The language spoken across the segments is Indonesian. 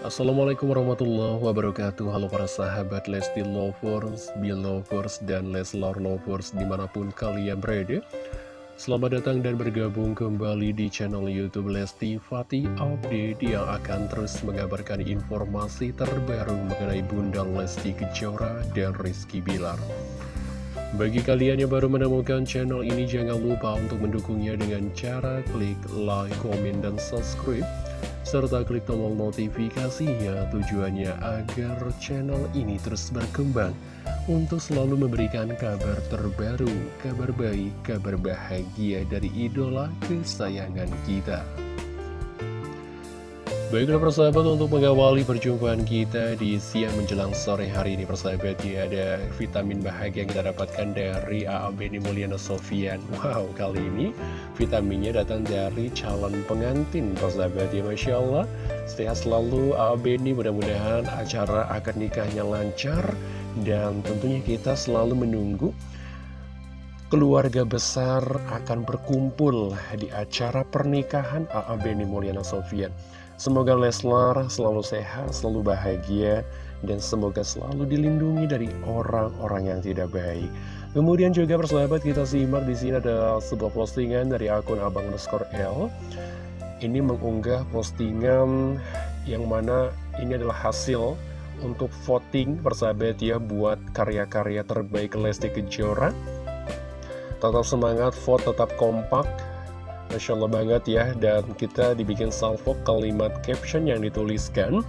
Assalamualaikum warahmatullahi wabarakatuh. Halo para sahabat Lesti Lovers, Belovers, dan Leslar Lovers di mana pun kalian berada. Selamat datang dan bergabung kembali di channel Youtube Lesti Fatih Update Yang akan terus mengabarkan informasi terbaru mengenai Bunda Lesti Kejora dan Rizky Bilar. Bagi kalian yang baru menemukan channel ini, jangan lupa untuk mendukungnya dengan cara klik like, komen, dan subscribe serta klik tombol notifikasinya tujuannya agar channel ini terus berkembang untuk selalu memberikan kabar terbaru, kabar baik, kabar bahagia dari idola kesayangan kita. Baiklah persahabat untuk mengawali perjumpaan kita di siang menjelang sore hari ini persahabat ya ada vitamin bahagia yang kita dapatkan dari A.A. Beni Mulyana Sofian Wow kali ini vitaminnya datang dari calon pengantin persahabat ya Masya Allah Sehat selalu A.A. Beni mudah-mudahan acara akad nikahnya lancar Dan tentunya kita selalu menunggu keluarga besar akan berkumpul di acara pernikahan A.A. Beni Sofian Semoga Leslar selalu sehat, selalu bahagia, dan semoga selalu dilindungi dari orang-orang yang tidak baik. Kemudian juga persahabat kita simak di sini ada sebuah postingan dari akun Abang underscore L. Ini mengunggah postingan yang mana ini adalah hasil untuk voting persahabat ya buat karya-karya terbaik Lesti Kejora. Tetap semangat, vote tetap kompak, Masya Allah banget ya. Dan kita dibikin salvo kalimat caption yang dituliskan.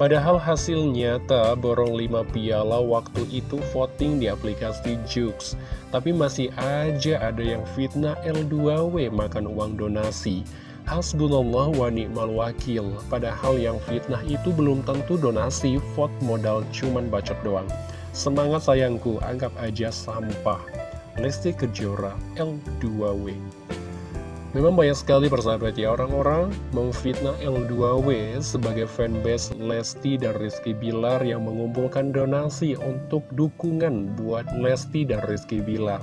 Padahal hasil nyata borong 5 piala waktu itu voting di aplikasi Jux. Tapi masih aja ada yang fitnah L2W makan uang donasi. Hasbunallah wa ni'mal wakil. Padahal yang fitnah itu belum tentu donasi Vote modal cuman bacot doang. Semangat sayangku, anggap aja sampah. Lesti Kejora L2W Memang banyak sekali persahabat ya orang-orang memfitnah L2W sebagai fanbase Lesti dan Rizky Bilar yang mengumpulkan donasi untuk dukungan buat Lesti dan Rizky Bilar.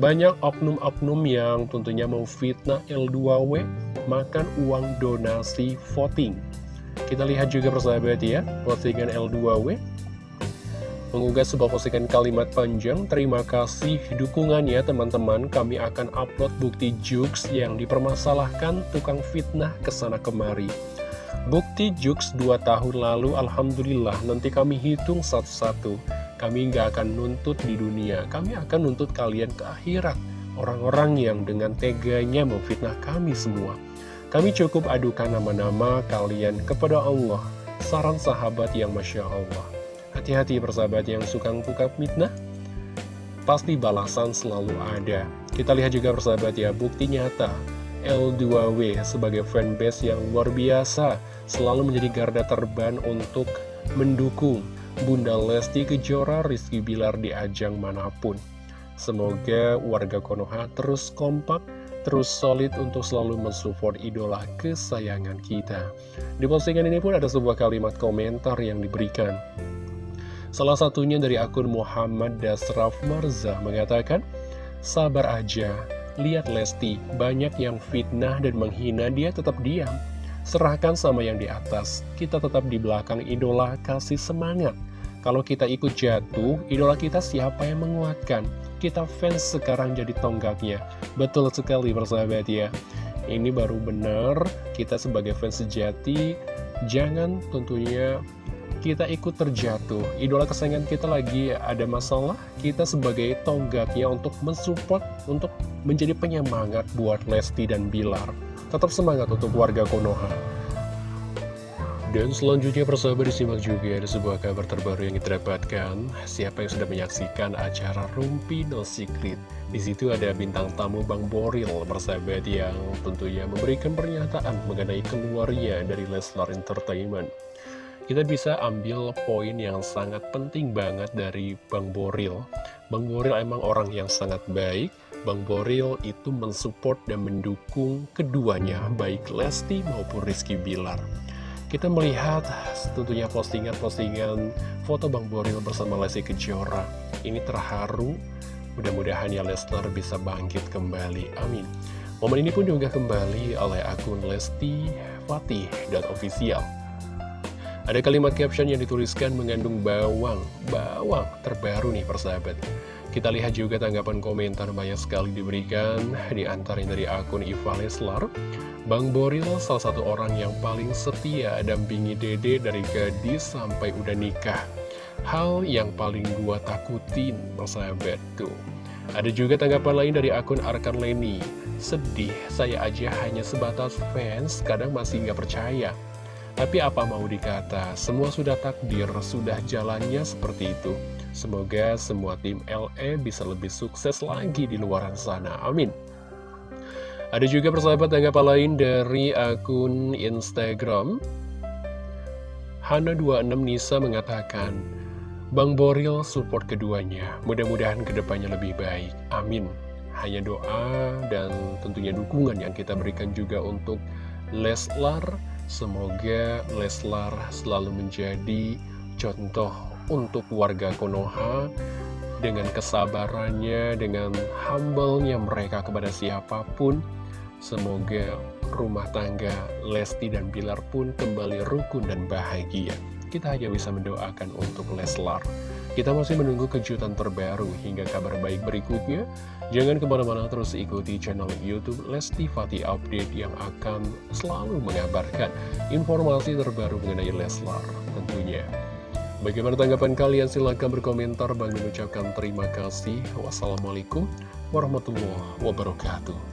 Banyak oknum-oknum yang tentunya memfitnah L2W makan uang donasi voting. Kita lihat juga persahabat ya, postingan L2W mengunggah sebuah postingan kalimat panjang Terima kasih dukungannya teman-teman. Kami akan upload bukti jokes yang dipermasalahkan tukang fitnah ke sana kemari. Bukti jokes 2 tahun lalu Alhamdulillah nanti kami hitung satu-satu. Kami nggak akan nuntut di dunia. Kami akan nuntut kalian ke akhirat. Orang-orang yang dengan teganya memfitnah kami semua. Kami cukup adukan nama-nama kalian kepada Allah. Saran sahabat yang Masya Allah Hati-hati persahabat yang suka buka mitnah Pasti balasan selalu ada Kita lihat juga persahabat ya Bukti nyata L2W sebagai fanbase yang luar biasa Selalu menjadi garda terban untuk mendukung Bunda Lesti Kejora Rizky Bilar di ajang mana pun Semoga warga Konoha terus kompak terus solid untuk selalu mensupport idola kesayangan kita. Di postingan ini pun ada sebuah kalimat komentar yang diberikan. Salah satunya dari akun Muhammad Dasraf Marza mengatakan, Sabar aja, lihat Lesti, banyak yang fitnah dan menghina dia tetap diam. Serahkan sama yang di atas, kita tetap di belakang idola kasih semangat. Kalau kita ikut jatuh, idola kita siapa yang menguatkan? Kita fans sekarang jadi tonggaknya. Betul sekali persahabat ya. Ini baru benar, kita sebagai fans sejati, jangan tentunya kita ikut terjatuh Idola kesayangan kita lagi ada masalah Kita sebagai tonggaknya untuk mensupport Untuk menjadi penyemangat buat Lesti dan Bilar Tetap semangat untuk warga Konoha dan selanjutnya persahabat disimak juga ada sebuah kabar terbaru yang kita. Siapa yang sudah menyaksikan acara Rumpi No Secret? Di situ ada bintang tamu Bang Boril persahabat yang tentunya memberikan pernyataan mengenai keluarnya dari Leslar Entertainment kita bisa ambil poin yang sangat penting banget dari Bang Boril. Bang Boril emang orang yang sangat baik. Bang Boril itu mensupport dan mendukung keduanya, baik Lesti maupun Rizky Bilar. Kita melihat tentunya postingan-postingan foto Bang Boril bersama Lesti Kejora. Ini terharu, mudah-mudahan ya Leslar bisa bangkit kembali. Amin. Momen ini pun juga kembali oleh akun Lesti Fatih dan official. Ada kalimat caption yang dituliskan mengandung bawang, bawang terbaru nih persahabat. Kita lihat juga tanggapan komentar banyak sekali diberikan di dari akun Iva Leslar. Bang Boril salah satu orang yang paling setia dampingi dede dari gadis sampai udah nikah. Hal yang paling gua takutin persahabat tuh. Ada juga tanggapan lain dari akun Arkan Leni. Sedih, saya aja hanya sebatas fans, kadang masih nggak percaya. Tapi apa mau dikata, semua sudah takdir, sudah jalannya seperti itu. Semoga semua tim LE bisa lebih sukses lagi di luar sana. Amin. Ada juga persahabat tanggapan lain dari akun Instagram. Hana26 Nisa mengatakan, Bang Boril support keduanya. Mudah-mudahan ke depannya lebih baik. Amin. Hanya doa dan tentunya dukungan yang kita berikan juga untuk Leslar. Semoga Leslar selalu menjadi contoh untuk warga Konoha dengan kesabarannya, dengan humble-nya mereka kepada siapa pun. Semoga rumah tangga Lesti dan Bilar pun kembali rukun dan bahagia. Kita hanya bisa mendoakan untuk Leslar. Kita masih menunggu kejutan terbaru hingga kabar baik berikutnya. Jangan ke mana-mana terus ikuti channel Youtube Lesti Fati Update yang akan selalu mengabarkan informasi terbaru mengenai Leslar tentunya. Bagaimana tanggapan kalian? Silahkan berkomentar. Bang mengucapkan terima kasih. Wassalamualaikum warahmatullahi wabarakatuh.